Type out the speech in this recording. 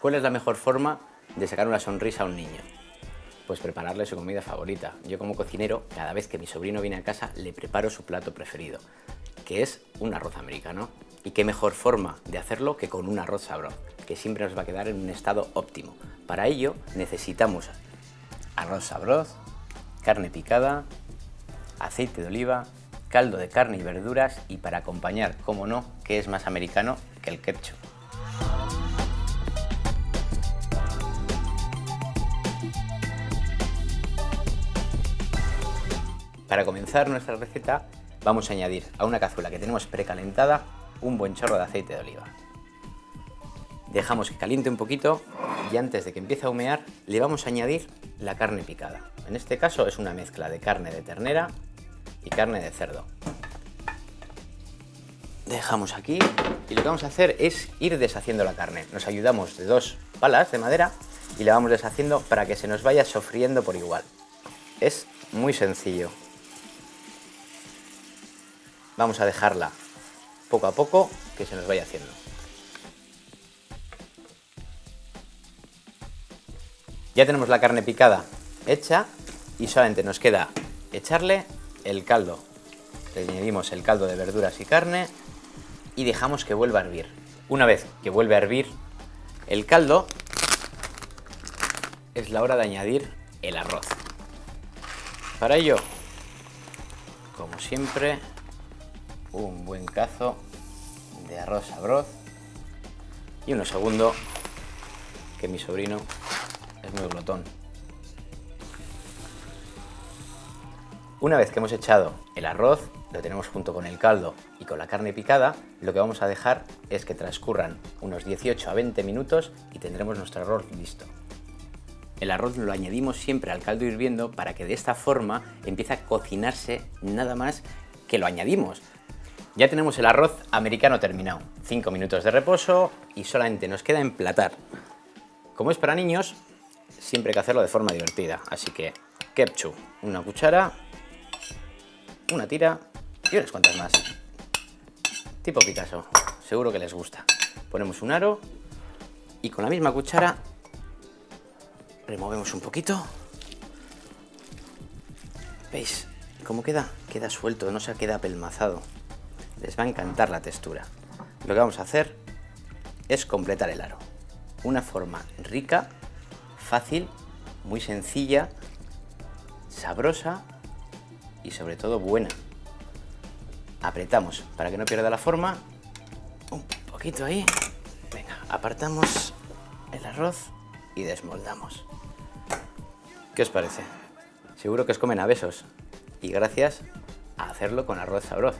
¿Cuál es la mejor forma de sacar una sonrisa a un niño? Pues prepararle su comida favorita. Yo como cocinero, cada vez que mi sobrino viene a casa, le preparo su plato preferido, que es un arroz americano. Y qué mejor forma de hacerlo que con un arroz sabroz, que siempre nos va a quedar en un estado óptimo. Para ello necesitamos arroz sabroz, carne picada, aceite de oliva, caldo de carne y verduras y para acompañar, como no, que es más americano que el ketchup. Para comenzar nuestra receta vamos a añadir a una cazuela que tenemos precalentada un buen chorro de aceite de oliva. Dejamos que caliente un poquito y antes de que empiece a humear le vamos a añadir la carne picada. En este caso es una mezcla de carne de ternera y carne de cerdo. Dejamos aquí y lo que vamos a hacer es ir deshaciendo la carne. Nos ayudamos de dos palas de madera y la vamos deshaciendo para que se nos vaya sofriendo por igual. Es muy sencillo. Vamos a dejarla poco a poco que se nos vaya haciendo. Ya tenemos la carne picada hecha y solamente nos queda echarle el caldo. Le añadimos el caldo de verduras y carne y dejamos que vuelva a hervir. Una vez que vuelve a hervir el caldo, es la hora de añadir el arroz. Para ello, como siempre, un buen cazo de arroz sabroz y uno segundo que mi sobrino es muy glotón. Una vez que hemos echado el arroz, lo tenemos junto con el caldo y con la carne picada, lo que vamos a dejar es que transcurran unos 18 a 20 minutos y tendremos nuestro arroz listo. El arroz lo añadimos siempre al caldo hirviendo para que de esta forma empiece a cocinarse nada más que lo añadimos. Ya tenemos el arroz americano terminado. 5 minutos de reposo y solamente nos queda emplatar. Como es para niños, siempre hay que hacerlo de forma divertida. Así que ketchup, una cuchara una tira y unas cuantas más. Tipo Picasso, seguro que les gusta. Ponemos un aro y con la misma cuchara removemos un poquito. ¿Veis cómo queda? Queda suelto, no se queda apelmazado. Les va a encantar la textura. Lo que vamos a hacer es completar el aro. Una forma rica, fácil, muy sencilla, sabrosa y sobre todo buena. Apretamos para que no pierda la forma. Un poquito ahí. Venga, apartamos el arroz y desmoldamos. ¿Qué os parece? Seguro que os comen a besos. Y gracias a hacerlo con arroz sabroso.